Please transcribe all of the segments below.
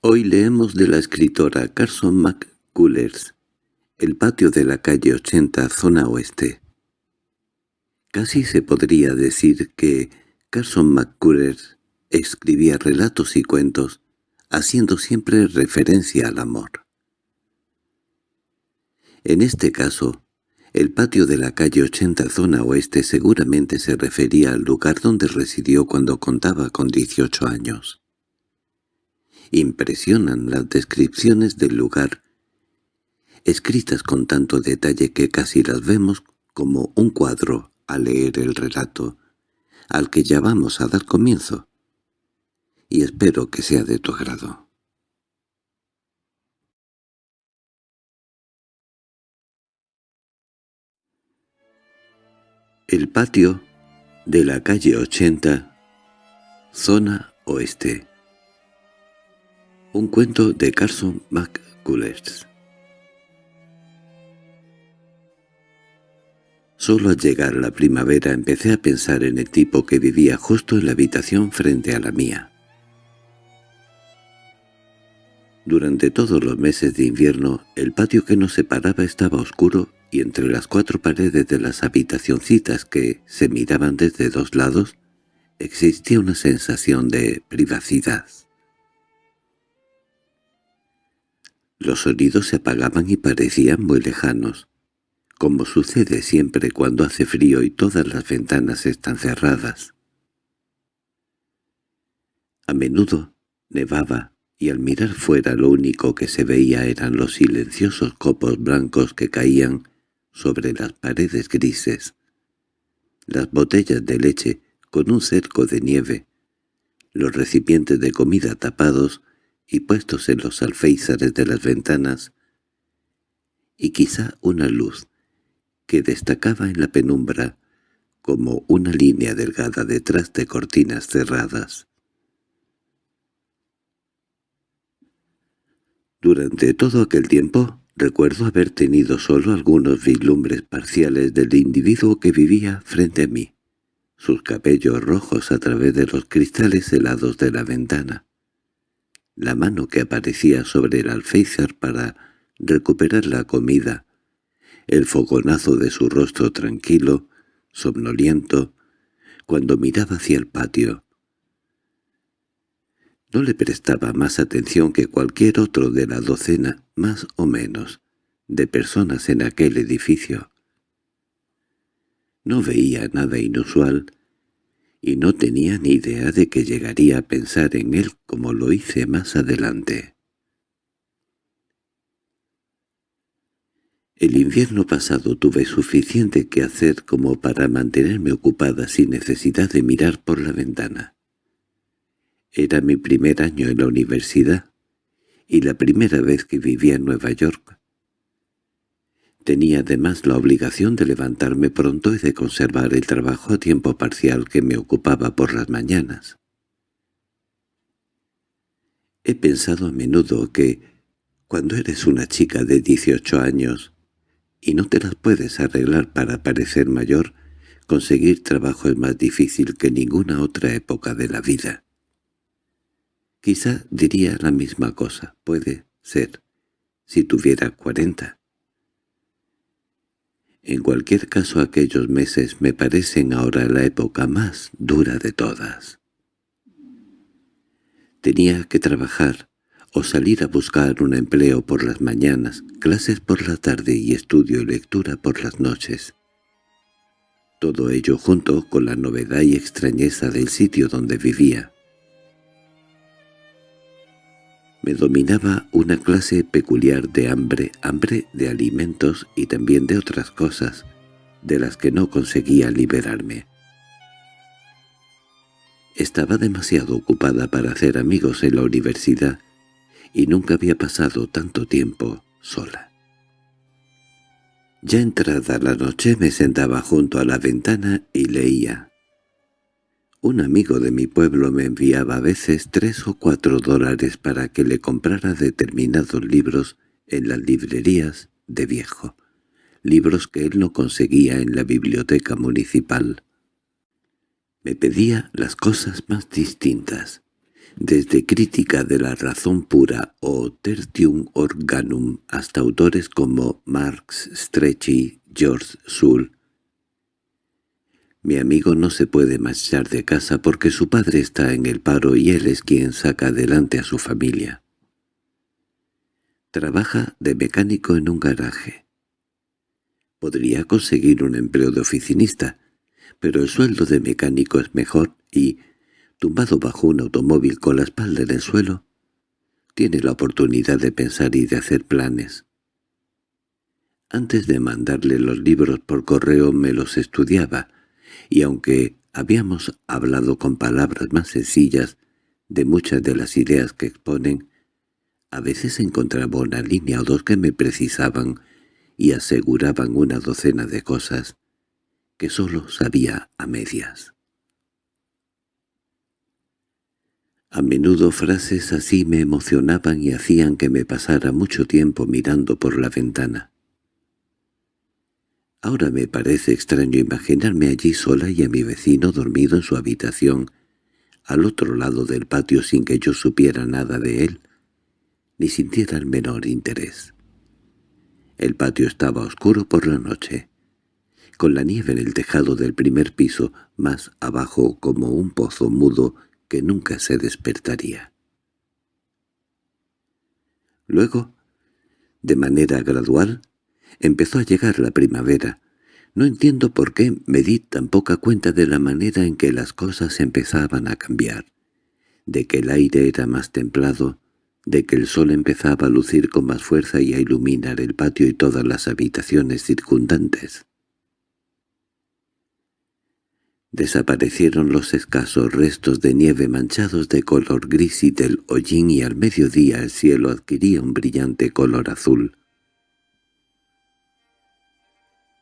Hoy leemos de la escritora Carson McCullers, El patio de la calle 80, zona oeste. Casi se podría decir que Carson McCullers escribía relatos y cuentos, haciendo siempre referencia al amor. En este caso, el patio de la calle 80 zona oeste seguramente se refería al lugar donde residió cuando contaba con 18 años. Impresionan las descripciones del lugar, escritas con tanto detalle que casi las vemos como un cuadro al leer el relato, al que ya vamos a dar comienzo, y espero que sea de tu agrado. El patio de la calle 80, zona oeste un cuento de Carson McCullers. Solo al llegar la primavera empecé a pensar en el tipo que vivía justo en la habitación frente a la mía. Durante todos los meses de invierno, el patio que nos separaba estaba oscuro y entre las cuatro paredes de las habitacioncitas que se miraban desde dos lados, existía una sensación de privacidad. Los sonidos se apagaban y parecían muy lejanos, como sucede siempre cuando hace frío y todas las ventanas están cerradas. A menudo nevaba, y al mirar fuera lo único que se veía eran los silenciosos copos blancos que caían sobre las paredes grises, las botellas de leche con un cerco de nieve, los recipientes de comida tapados y puestos en los alféizares de las ventanas, y quizá una luz que destacaba en la penumbra como una línea delgada detrás de cortinas cerradas. Durante todo aquel tiempo recuerdo haber tenido solo algunos vislumbres parciales del individuo que vivía frente a mí, sus cabellos rojos a través de los cristales helados de la ventana, la mano que aparecía sobre el alféizar para recuperar la comida, el fogonazo de su rostro tranquilo, somnoliento, cuando miraba hacia el patio. No le prestaba más atención que cualquier otro de la docena, más o menos, de personas en aquel edificio. No veía nada inusual, y no tenía ni idea de que llegaría a pensar en él como lo hice más adelante. El invierno pasado tuve suficiente que hacer como para mantenerme ocupada sin necesidad de mirar por la ventana. Era mi primer año en la universidad y la primera vez que vivía en Nueva York. Tenía además la obligación de levantarme pronto y de conservar el trabajo a tiempo parcial que me ocupaba por las mañanas. He pensado a menudo que, cuando eres una chica de 18 años y no te las puedes arreglar para parecer mayor, conseguir trabajo es más difícil que ninguna otra época de la vida. Quizá diría la misma cosa, puede ser, si tuviera cuarenta. En cualquier caso aquellos meses me parecen ahora la época más dura de todas. Tenía que trabajar o salir a buscar un empleo por las mañanas, clases por la tarde y estudio y lectura por las noches. Todo ello junto con la novedad y extrañeza del sitio donde vivía. Me dominaba una clase peculiar de hambre, hambre de alimentos y también de otras cosas, de las que no conseguía liberarme. Estaba demasiado ocupada para hacer amigos en la universidad y nunca había pasado tanto tiempo sola. Ya entrada la noche me sentaba junto a la ventana y leía. Un amigo de mi pueblo me enviaba a veces tres o cuatro dólares para que le comprara determinados libros en las librerías de viejo, libros que él no conseguía en la biblioteca municipal. Me pedía las cosas más distintas, desde crítica de la razón pura o tertium organum hasta autores como Marx, Strechy, George Sewell. Mi amigo no se puede marchar de casa porque su padre está en el paro y él es quien saca adelante a su familia. Trabaja de mecánico en un garaje. Podría conseguir un empleo de oficinista, pero el sueldo de mecánico es mejor y, tumbado bajo un automóvil con la espalda en el suelo, tiene la oportunidad de pensar y de hacer planes. Antes de mandarle los libros por correo me los estudiaba, y aunque habíamos hablado con palabras más sencillas de muchas de las ideas que exponen, a veces encontraba una línea o dos que me precisaban y aseguraban una docena de cosas que sólo sabía a medias. A menudo frases así me emocionaban y hacían que me pasara mucho tiempo mirando por la ventana. Ahora me parece extraño imaginarme allí sola y a mi vecino dormido en su habitación, al otro lado del patio sin que yo supiera nada de él, ni sintiera el menor interés. El patio estaba oscuro por la noche, con la nieve en el tejado del primer piso, más abajo como un pozo mudo que nunca se despertaría. Luego, de manera gradual, empezó a llegar la primavera. No entiendo por qué me di tan poca cuenta de la manera en que las cosas empezaban a cambiar, de que el aire era más templado, de que el sol empezaba a lucir con más fuerza y a iluminar el patio y todas las habitaciones circundantes. Desaparecieron los escasos restos de nieve manchados de color gris y del hollín y al mediodía el cielo adquiría un brillante color azul.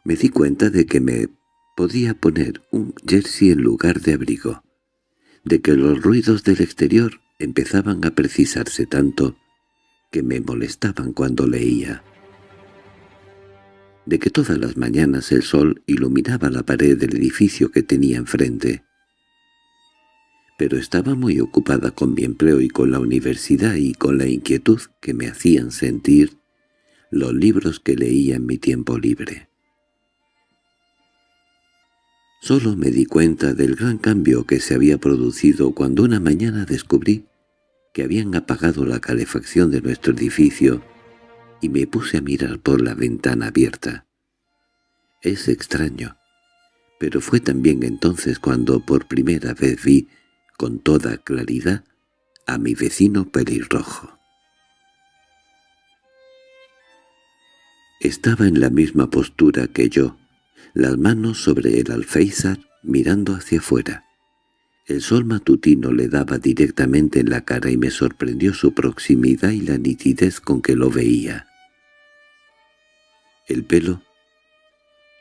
Me di cuenta de que me podía poner un jersey en lugar de abrigo, de que los ruidos del exterior empezaban a precisarse tanto que me molestaban cuando leía de que todas las mañanas el sol iluminaba la pared del edificio que tenía enfrente. Pero estaba muy ocupada con mi empleo y con la universidad y con la inquietud que me hacían sentir los libros que leía en mi tiempo libre. Solo me di cuenta del gran cambio que se había producido cuando una mañana descubrí que habían apagado la calefacción de nuestro edificio y me puse a mirar por la ventana abierta. Es extraño, pero fue también entonces cuando por primera vez vi, con toda claridad, a mi vecino pelirrojo. Estaba en la misma postura que yo, las manos sobre el alféizar mirando hacia afuera. El sol matutino le daba directamente en la cara y me sorprendió su proximidad y la nitidez con que lo veía. El pelo,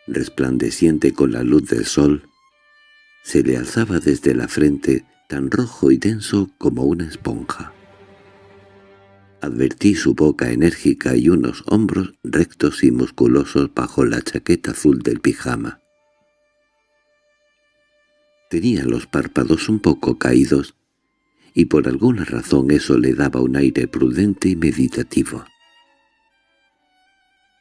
resplandeciente con la luz del sol, se le alzaba desde la frente tan rojo y denso como una esponja. Advertí su boca enérgica y unos hombros rectos y musculosos bajo la chaqueta azul del pijama. Tenía los párpados un poco caídos, y por alguna razón eso le daba un aire prudente y meditativo.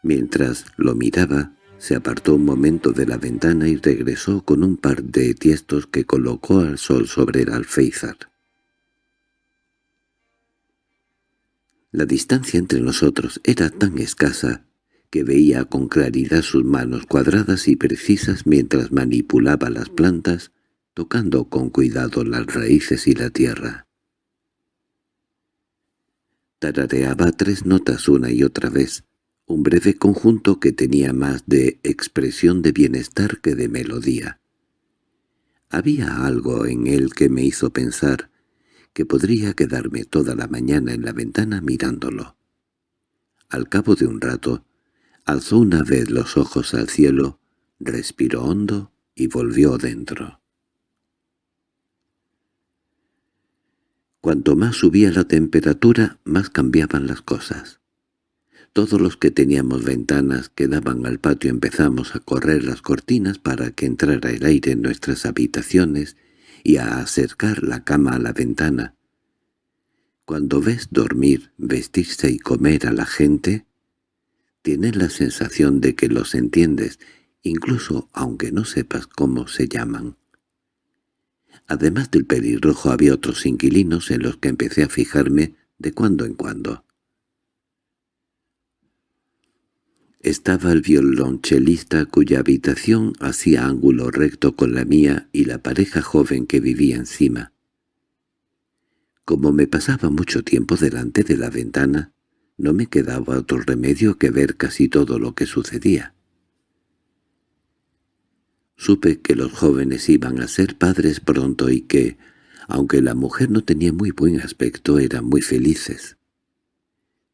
Mientras lo miraba, se apartó un momento de la ventana y regresó con un par de tiestos que colocó al sol sobre el alféizar. La distancia entre nosotros era tan escasa que veía con claridad sus manos cuadradas y precisas mientras manipulaba las plantas tocando con cuidado las raíces y la tierra. Tarareaba tres notas una y otra vez, un breve conjunto que tenía más de expresión de bienestar que de melodía. Había algo en él que me hizo pensar que podría quedarme toda la mañana en la ventana mirándolo. Al cabo de un rato, alzó una vez los ojos al cielo, respiró hondo y volvió dentro. Cuanto más subía la temperatura, más cambiaban las cosas. Todos los que teníamos ventanas que daban al patio empezamos a correr las cortinas para que entrara el aire en nuestras habitaciones y a acercar la cama a la ventana, Cuando ves dormir, vestirse y comer a la gente, tienes la sensación de que los entiendes, incluso aunque no sepas cómo se llaman. Además del pelirrojo había otros inquilinos en los que empecé a fijarme de cuando en cuando. Estaba el violonchelista cuya habitación hacía ángulo recto con la mía y la pareja joven que vivía encima. Como me pasaba mucho tiempo delante de la ventana, no me quedaba otro remedio que ver casi todo lo que sucedía. Supe que los jóvenes iban a ser padres pronto y que, aunque la mujer no tenía muy buen aspecto, eran muy felices.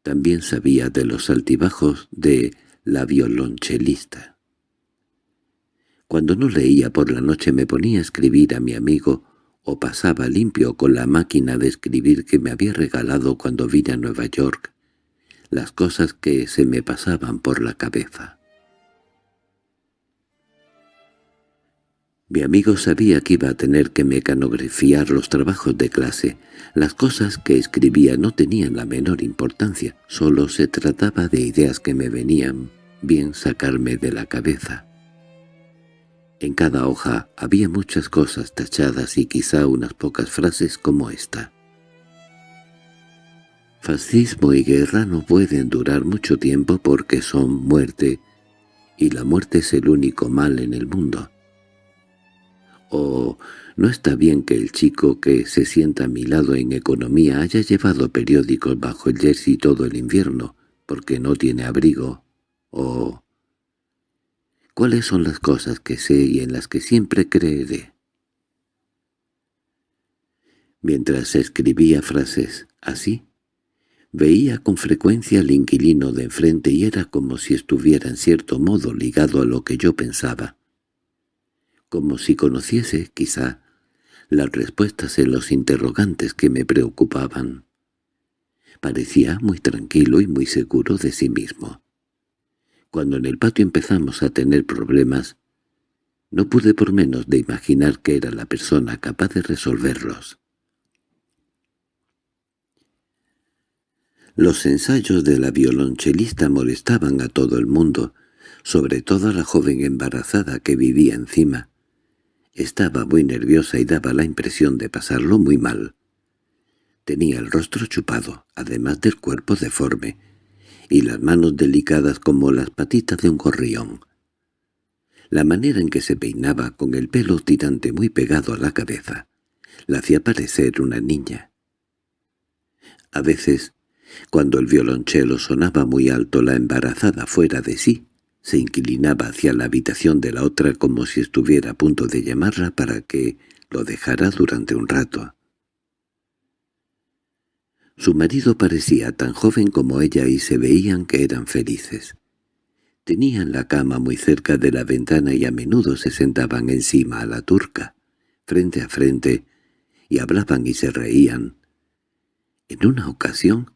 También sabía de los altibajos de la violonchelista. Cuando no leía por la noche me ponía a escribir a mi amigo o pasaba limpio con la máquina de escribir que me había regalado cuando vine a Nueva York las cosas que se me pasaban por la cabeza. Mi amigo sabía que iba a tener que mecanografiar los trabajos de clase. Las cosas que escribía no tenían la menor importancia, solo se trataba de ideas que me venían bien sacarme de la cabeza. En cada hoja había muchas cosas tachadas y quizá unas pocas frases como esta. Fascismo y guerra no pueden durar mucho tiempo porque son muerte, y la muerte es el único mal en el mundo. O no está bien que el chico que se sienta a mi lado en economía haya llevado periódicos bajo el jersey todo el invierno, porque no tiene abrigo. O cuáles son las cosas que sé y en las que siempre creeré. Mientras escribía frases así, veía con frecuencia al inquilino de enfrente y era como si estuviera en cierto modo ligado a lo que yo pensaba como si conociese, quizá, las respuestas en los interrogantes que me preocupaban. Parecía muy tranquilo y muy seguro de sí mismo. Cuando en el patio empezamos a tener problemas, no pude por menos de imaginar que era la persona capaz de resolverlos. Los ensayos de la violonchelista molestaban a todo el mundo, sobre todo a la joven embarazada que vivía encima, estaba muy nerviosa y daba la impresión de pasarlo muy mal. Tenía el rostro chupado, además del cuerpo deforme, y las manos delicadas como las patitas de un gorrión. La manera en que se peinaba con el pelo tirante muy pegado a la cabeza la hacía parecer una niña. A veces, cuando el violonchelo sonaba muy alto la embarazada fuera de sí, se inclinaba hacia la habitación de la otra como si estuviera a punto de llamarla para que lo dejara durante un rato. Su marido parecía tan joven como ella y se veían que eran felices. Tenían la cama muy cerca de la ventana y a menudo se sentaban encima a la turca, frente a frente, y hablaban y se reían. En una ocasión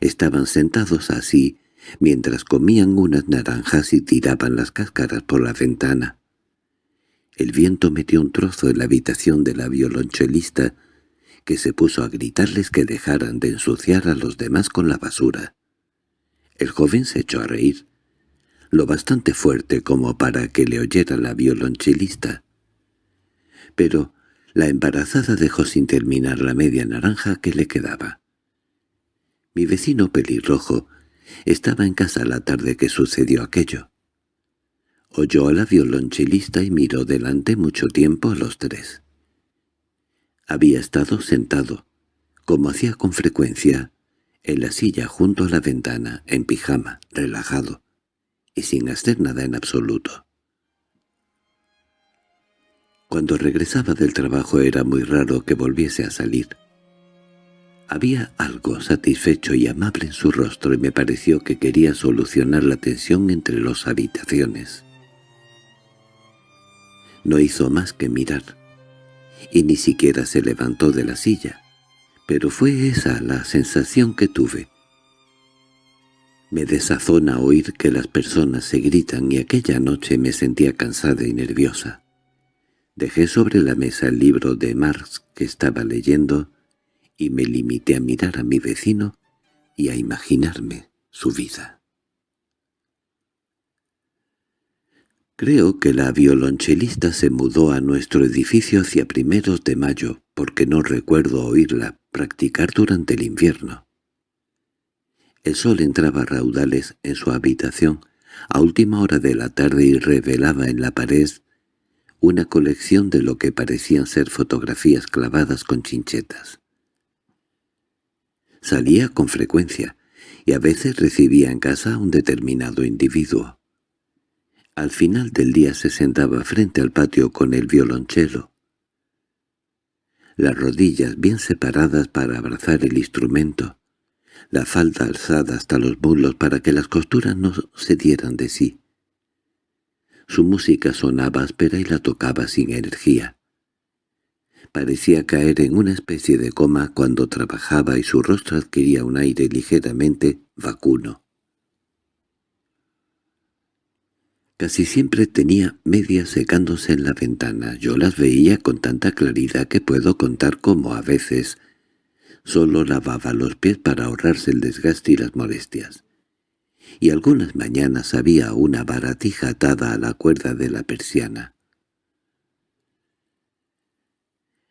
estaban sentados así, mientras comían unas naranjas y tiraban las cáscaras por la ventana. El viento metió un trozo en la habitación de la violonchelista, que se puso a gritarles que dejaran de ensuciar a los demás con la basura. El joven se echó a reír, lo bastante fuerte como para que le oyera la violonchelista. Pero la embarazada dejó sin terminar la media naranja que le quedaba. Mi vecino pelirrojo estaba en casa la tarde que sucedió aquello. Oyó a la violonchelista y miró delante mucho tiempo a los tres. Había estado sentado, como hacía con frecuencia, en la silla junto a la ventana, en pijama, relajado, y sin hacer nada en absoluto. Cuando regresaba del trabajo era muy raro que volviese a salir. Había algo satisfecho y amable en su rostro y me pareció que quería solucionar la tensión entre las habitaciones. No hizo más que mirar, y ni siquiera se levantó de la silla, pero fue esa la sensación que tuve. Me desazona oír que las personas se gritan y aquella noche me sentía cansada y nerviosa. Dejé sobre la mesa el libro de Marx que estaba leyendo y me limité a mirar a mi vecino y a imaginarme su vida. Creo que la violonchelista se mudó a nuestro edificio hacia primeros de mayo, porque no recuerdo oírla practicar durante el invierno. El sol entraba raudales en su habitación a última hora de la tarde y revelaba en la pared una colección de lo que parecían ser fotografías clavadas con chinchetas. Salía con frecuencia, y a veces recibía en casa a un determinado individuo. Al final del día se sentaba frente al patio con el violonchelo, las rodillas bien separadas para abrazar el instrumento, la falda alzada hasta los muslos para que las costuras no se dieran de sí. Su música sonaba áspera y la tocaba sin energía. Parecía caer en una especie de coma cuando trabajaba y su rostro adquiría un aire ligeramente vacuno. Casi siempre tenía medias secándose en la ventana. Yo las veía con tanta claridad que puedo contar cómo a veces solo lavaba los pies para ahorrarse el desgaste y las molestias. Y algunas mañanas había una baratija atada a la cuerda de la persiana.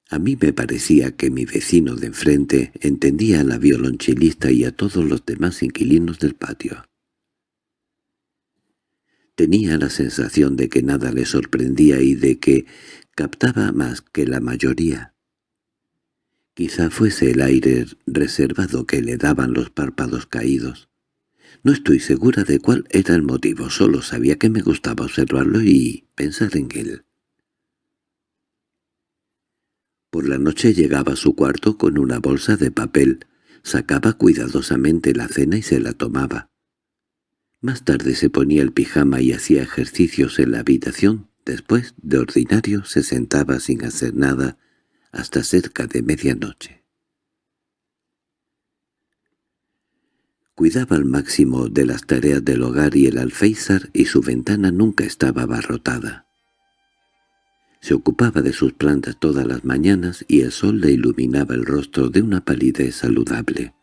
A mí me parecía que mi vecino de enfrente entendía a la violonchelista y a todos los demás inquilinos del patio. Tenía la sensación de que nada le sorprendía y de que captaba más que la mayoría. Quizá fuese el aire reservado que le daban los párpados caídos. No estoy segura de cuál era el motivo, solo sabía que me gustaba observarlo y pensar en él. Por la noche llegaba a su cuarto con una bolsa de papel, sacaba cuidadosamente la cena y se la tomaba. Más tarde se ponía el pijama y hacía ejercicios en la habitación. Después, de ordinario, se sentaba sin hacer nada hasta cerca de medianoche. Cuidaba al máximo de las tareas del hogar y el alféizar y su ventana nunca estaba abarrotada. Se ocupaba de sus plantas todas las mañanas y el sol le iluminaba el rostro de una palidez saludable.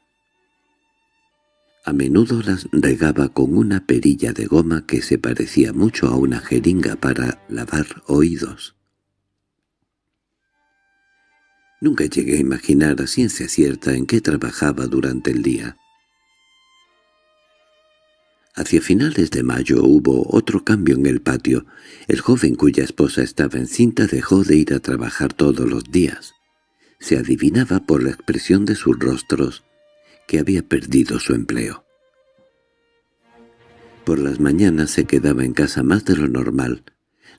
A menudo las regaba con una perilla de goma que se parecía mucho a una jeringa para lavar oídos. Nunca llegué a imaginar a ciencia cierta en qué trabajaba durante el día. Hacia finales de mayo hubo otro cambio en el patio. El joven cuya esposa estaba encinta dejó de ir a trabajar todos los días. Se adivinaba por la expresión de sus rostros que había perdido su empleo. Por las mañanas se quedaba en casa más de lo normal.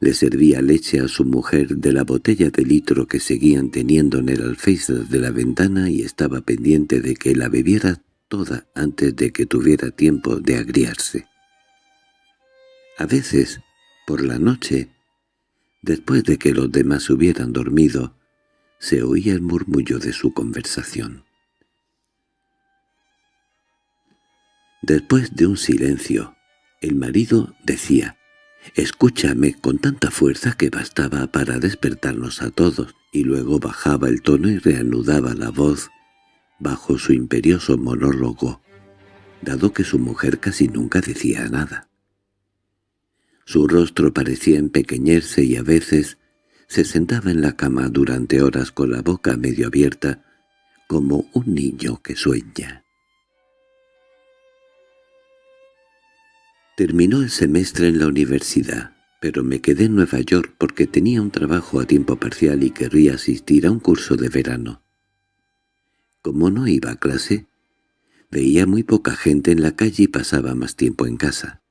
Le servía leche a su mujer de la botella de litro que seguían teniendo en el alféizar de la ventana y estaba pendiente de que la bebiera toda antes de que tuviera tiempo de agriarse. A veces, por la noche, después de que los demás hubieran dormido, se oía el murmullo de su conversación. Después de un silencio, el marido decía, «Escúchame» con tanta fuerza que bastaba para despertarnos a todos, y luego bajaba el tono y reanudaba la voz bajo su imperioso monólogo, dado que su mujer casi nunca decía nada. Su rostro parecía empequeñerse y a veces se sentaba en la cama durante horas con la boca medio abierta, como un niño que sueña. Terminó el semestre en la universidad, pero me quedé en Nueva York porque tenía un trabajo a tiempo parcial y querría asistir a un curso de verano. Como no iba a clase, veía muy poca gente en la calle y pasaba más tiempo en casa.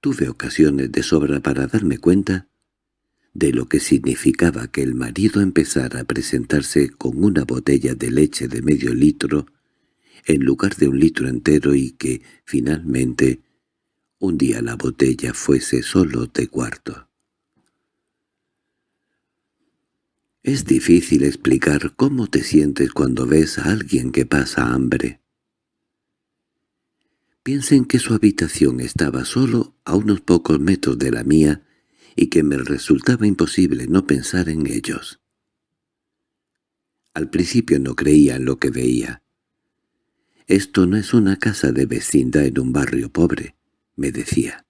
Tuve ocasiones de sobra para darme cuenta de lo que significaba que el marido empezara a presentarse con una botella de leche de medio litro en lugar de un litro entero y que, finalmente, un día la botella fuese solo de cuarto. Es difícil explicar cómo te sientes cuando ves a alguien que pasa hambre. Piensen que su habitación estaba solo a unos pocos metros de la mía y que me resultaba imposible no pensar en ellos. Al principio no creía en lo que veía. «Esto no es una casa de vecindad en un barrio pobre», me decía.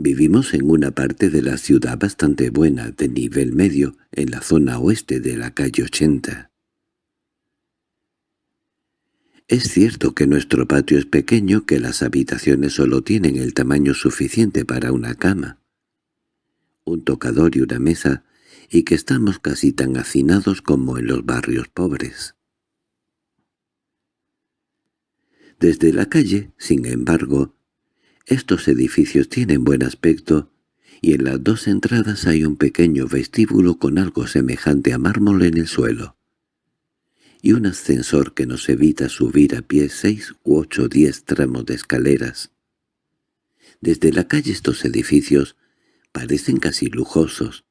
Vivimos en una parte de la ciudad bastante buena, de nivel medio, en la zona oeste de la calle 80. Es cierto que nuestro patio es pequeño, que las habitaciones solo tienen el tamaño suficiente para una cama, un tocador y una mesa, y que estamos casi tan hacinados como en los barrios pobres. Desde la calle, sin embargo, estos edificios tienen buen aspecto y en las dos entradas hay un pequeño vestíbulo con algo semejante a mármol en el suelo y un ascensor que nos evita subir a pie seis u ocho diez tramos de escaleras. Desde la calle estos edificios parecen casi lujosos,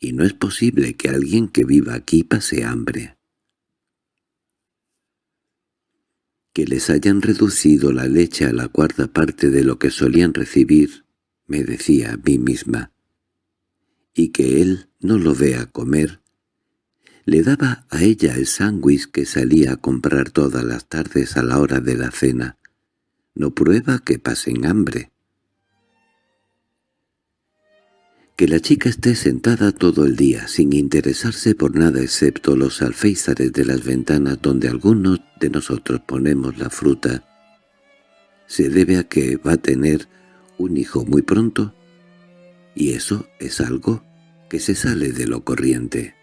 y no es posible que alguien que viva aquí pase hambre. Que les hayan reducido la leche a la cuarta parte de lo que solían recibir, me decía a mí misma, y que él no lo vea comer, le daba a ella el sándwich que salía a comprar todas las tardes a la hora de la cena. No prueba que pasen hambre. Que la chica esté sentada todo el día sin interesarse por nada excepto los alféizares de las ventanas donde algunos de nosotros ponemos la fruta, se debe a que va a tener un hijo muy pronto, y eso es algo que se sale de lo corriente.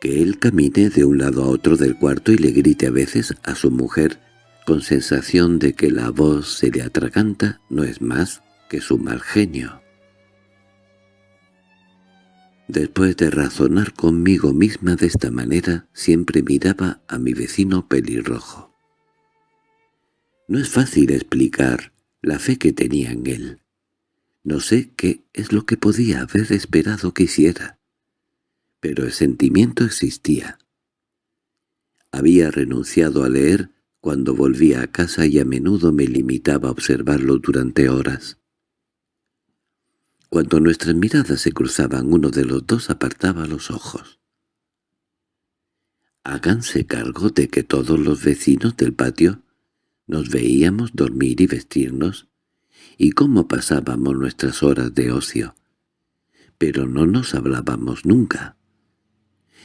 que él camine de un lado a otro del cuarto y le grite a veces a su mujer con sensación de que la voz se le atraganta no es más que su mal genio. Después de razonar conmigo misma de esta manera, siempre miraba a mi vecino pelirrojo. No es fácil explicar la fe que tenía en él. No sé qué es lo que podía haber esperado que hiciera pero el sentimiento existía. Había renunciado a leer cuando volvía a casa y a menudo me limitaba a observarlo durante horas. Cuando nuestras miradas se cruzaban uno de los dos apartaba los ojos. Háganse cargo de que todos los vecinos del patio nos veíamos dormir y vestirnos, y cómo pasábamos nuestras horas de ocio. Pero no nos hablábamos nunca.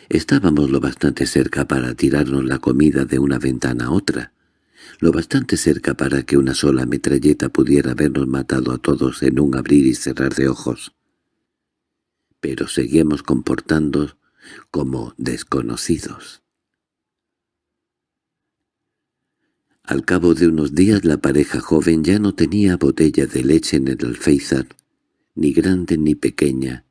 Estábamos lo bastante cerca para tirarnos la comida de una ventana a otra, lo bastante cerca para que una sola metralleta pudiera habernos matado a todos en un abrir y cerrar de ojos. Pero seguíamos comportando como desconocidos. Al cabo de unos días la pareja joven ya no tenía botella de leche en el alféizar, ni grande ni pequeña,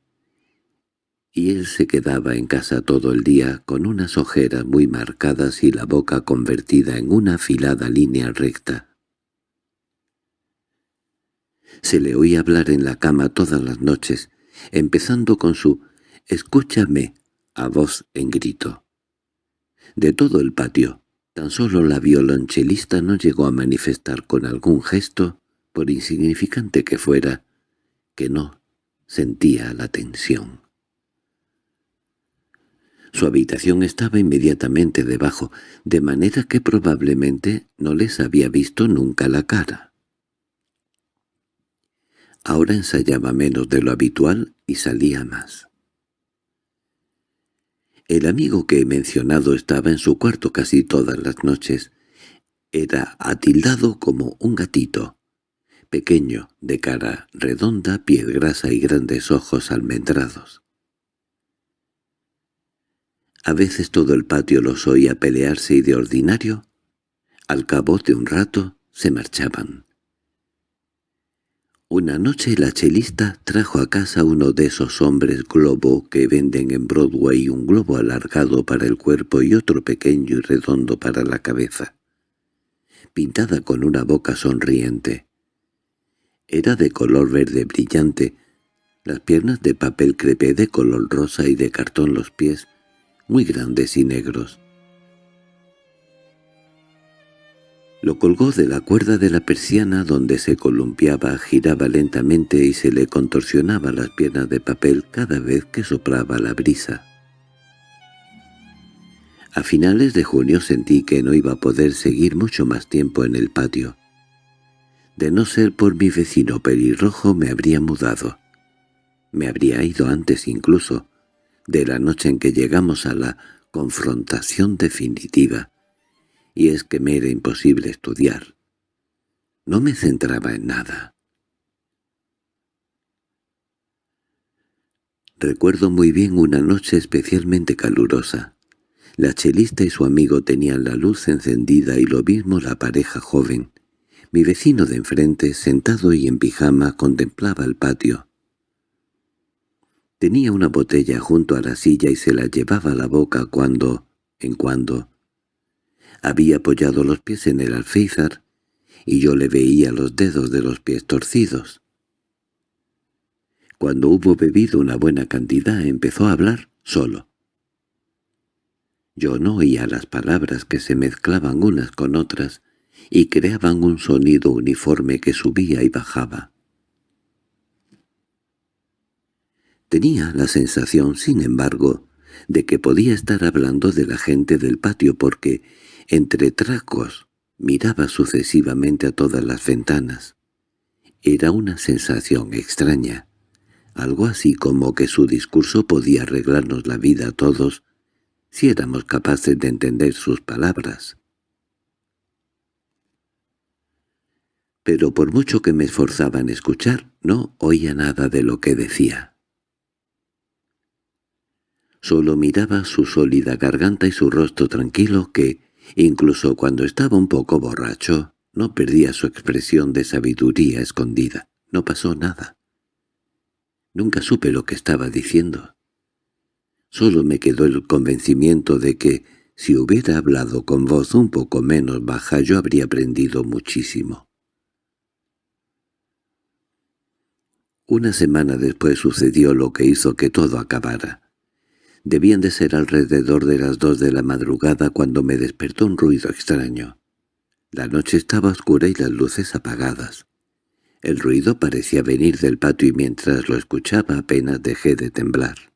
y él se quedaba en casa todo el día con unas ojeras muy marcadas y la boca convertida en una afilada línea recta. Se le oía hablar en la cama todas las noches, empezando con su «escúchame» a voz en grito. De todo el patio, tan solo la violonchelista no llegó a manifestar con algún gesto, por insignificante que fuera, que no sentía la tensión. Su habitación estaba inmediatamente debajo, de manera que probablemente no les había visto nunca la cara. Ahora ensayaba menos de lo habitual y salía más. El amigo que he mencionado estaba en su cuarto casi todas las noches. Era atildado como un gatito, pequeño, de cara redonda, piel grasa y grandes ojos almendrados. A veces todo el patio los oía pelearse y de ordinario, al cabo de un rato, se marchaban. Una noche la chelista trajo a casa uno de esos hombres globo que venden en Broadway un globo alargado para el cuerpo y otro pequeño y redondo para la cabeza, pintada con una boca sonriente. Era de color verde brillante, las piernas de papel crepé de color rosa y de cartón los pies, muy grandes y negros. Lo colgó de la cuerda de la persiana donde se columpiaba, giraba lentamente y se le contorsionaba las piernas de papel cada vez que soplaba la brisa. A finales de junio sentí que no iba a poder seguir mucho más tiempo en el patio. De no ser por mi vecino pelirrojo me habría mudado. Me habría ido antes incluso, de la noche en que llegamos a la confrontación definitiva y es que me era imposible estudiar. No me centraba en nada. Recuerdo muy bien una noche especialmente calurosa. La chelista y su amigo tenían la luz encendida y lo mismo la pareja joven. Mi vecino de enfrente, sentado y en pijama, contemplaba el patio. Tenía una botella junto a la silla y se la llevaba a la boca cuando, en cuando, había apoyado los pies en el alféizar y yo le veía los dedos de los pies torcidos. Cuando hubo bebido una buena cantidad empezó a hablar solo. Yo no oía las palabras que se mezclaban unas con otras y creaban un sonido uniforme que subía y bajaba. Tenía la sensación, sin embargo, de que podía estar hablando de la gente del patio porque entre tracos miraba sucesivamente a todas las ventanas. Era una sensación extraña, algo así como que su discurso podía arreglarnos la vida a todos si éramos capaces de entender sus palabras. Pero por mucho que me esforzaba en escuchar, no oía nada de lo que decía. Solo miraba su sólida garganta y su rostro tranquilo que, Incluso cuando estaba un poco borracho, no perdía su expresión de sabiduría escondida. No pasó nada. Nunca supe lo que estaba diciendo. Solo me quedó el convencimiento de que, si hubiera hablado con voz un poco menos baja, yo habría aprendido muchísimo. Una semana después sucedió lo que hizo que todo acabara. Debían de ser alrededor de las dos de la madrugada cuando me despertó un ruido extraño. La noche estaba oscura y las luces apagadas. El ruido parecía venir del patio y mientras lo escuchaba apenas dejé de temblar.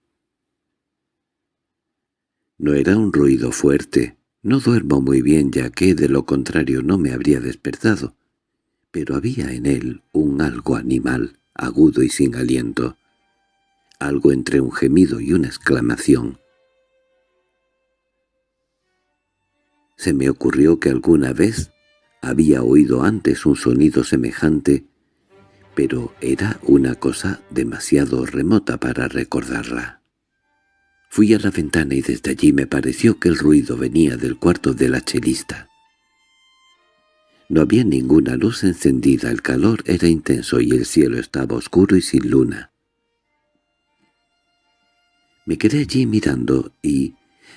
No era un ruido fuerte, no duermo muy bien ya que de lo contrario no me habría despertado, pero había en él un algo animal, agudo y sin aliento, algo entre un gemido y una exclamación. Se me ocurrió que alguna vez había oído antes un sonido semejante, pero era una cosa demasiado remota para recordarla. Fui a la ventana y desde allí me pareció que el ruido venía del cuarto de la chelista. No había ninguna luz encendida, el calor era intenso y el cielo estaba oscuro y sin luna. Me quedé allí mirando y,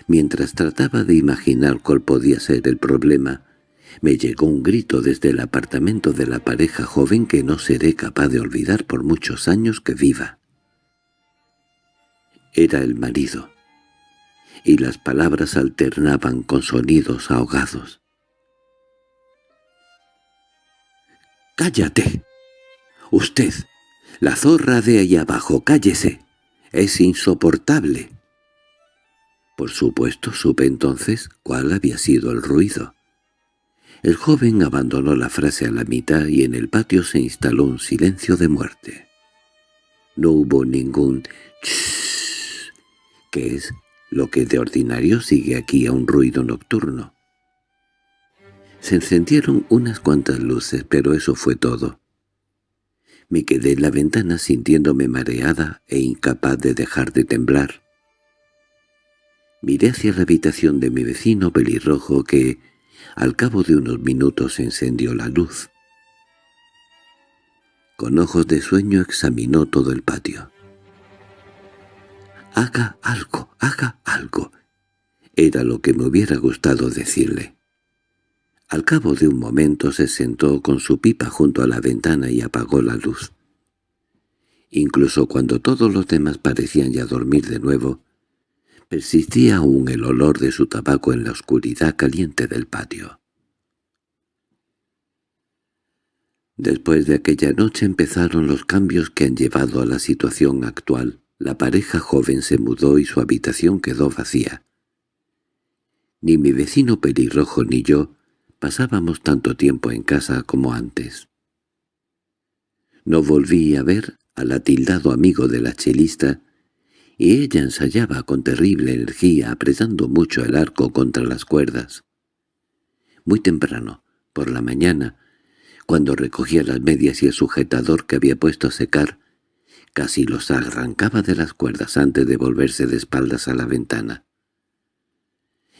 mientras trataba de imaginar cuál podía ser el problema, me llegó un grito desde el apartamento de la pareja joven que no seré capaz de olvidar por muchos años que viva. Era el marido, y las palabras alternaban con sonidos ahogados. —¡Cállate! —Usted, la zorra de ahí abajo, cállese. Es insoportable. Por supuesto supe entonces cuál había sido el ruido. El joven abandonó la frase a la mitad y en el patio se instaló un silencio de muerte. No hubo ningún «chss», que es lo que de ordinario sigue aquí a un ruido nocturno. Se encendieron unas cuantas luces, pero eso fue todo. Me quedé en la ventana sintiéndome mareada e incapaz de dejar de temblar. Miré hacia la habitación de mi vecino pelirrojo que, al cabo de unos minutos, encendió la luz. Con ojos de sueño examinó todo el patio. «Haga algo, haga algo», era lo que me hubiera gustado decirle. Al cabo de un momento se sentó con su pipa junto a la ventana y apagó la luz. Incluso cuando todos los demás parecían ya dormir de nuevo, persistía aún el olor de su tabaco en la oscuridad caliente del patio. Después de aquella noche empezaron los cambios que han llevado a la situación actual. La pareja joven se mudó y su habitación quedó vacía. Ni mi vecino pelirrojo ni yo pasábamos tanto tiempo en casa como antes. No volví a ver al atildado amigo de la chelista, y ella ensayaba con terrible energía apretando mucho el arco contra las cuerdas. Muy temprano, por la mañana, cuando recogía las medias y el sujetador que había puesto a secar, casi los arrancaba de las cuerdas antes de volverse de espaldas a la ventana.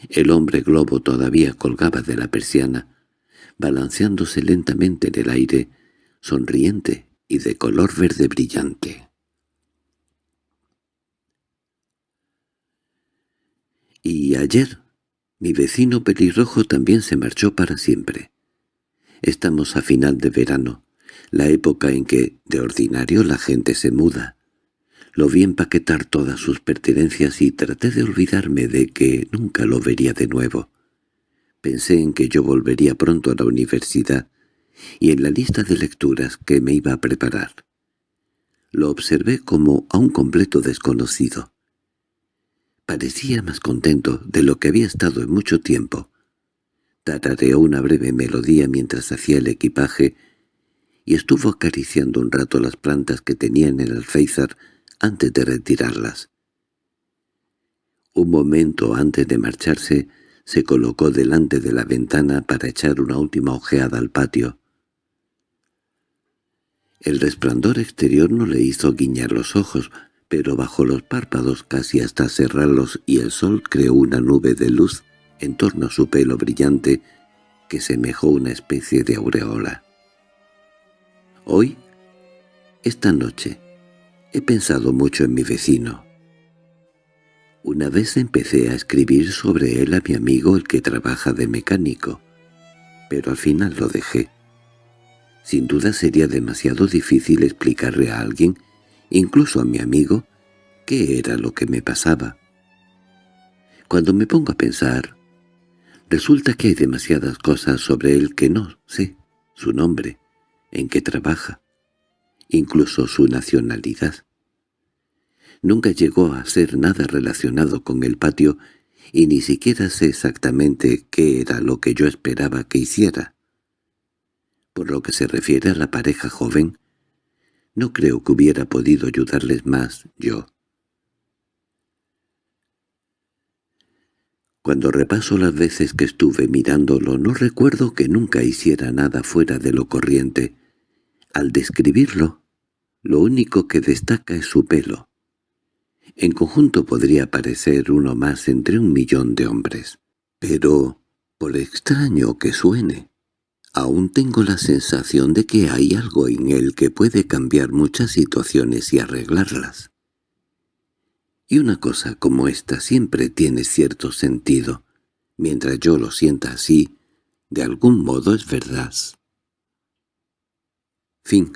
El hombre globo todavía colgaba de la persiana, balanceándose lentamente en el aire, sonriente y de color verde brillante. Y ayer, mi vecino pelirrojo también se marchó para siempre. Estamos a final de verano, la época en que, de ordinario, la gente se muda. Lo vi empaquetar todas sus pertenencias y traté de olvidarme de que nunca lo vería de nuevo. Pensé en que yo volvería pronto a la universidad y en la lista de lecturas que me iba a preparar. Lo observé como a un completo desconocido. Parecía más contento de lo que había estado en mucho tiempo. Tarareó una breve melodía mientras hacía el equipaje y estuvo acariciando un rato las plantas que tenía en el alféizar antes de retirarlas. Un momento antes de marcharse, se colocó delante de la ventana para echar una última ojeada al patio. El resplandor exterior no le hizo guiñar los ojos, pero bajo los párpados casi hasta cerrarlos y el sol creó una nube de luz en torno a su pelo brillante que semejó una especie de aureola. Hoy, esta noche, he pensado mucho en mi vecino. Una vez empecé a escribir sobre él a mi amigo el que trabaja de mecánico, pero al final lo dejé. Sin duda sería demasiado difícil explicarle a alguien, incluso a mi amigo, qué era lo que me pasaba. Cuando me pongo a pensar, Resulta que hay demasiadas cosas sobre él que no sé, su nombre, en qué trabaja, incluso su nacionalidad. Nunca llegó a ser nada relacionado con el patio y ni siquiera sé exactamente qué era lo que yo esperaba que hiciera. Por lo que se refiere a la pareja joven, no creo que hubiera podido ayudarles más yo. Cuando repaso las veces que estuve mirándolo no recuerdo que nunca hiciera nada fuera de lo corriente. Al describirlo, lo único que destaca es su pelo. En conjunto podría parecer uno más entre un millón de hombres. Pero, por extraño que suene, aún tengo la sensación de que hay algo en él que puede cambiar muchas situaciones y arreglarlas. Y una cosa como esta siempre tiene cierto sentido. Mientras yo lo sienta así, de algún modo es verdad. Fin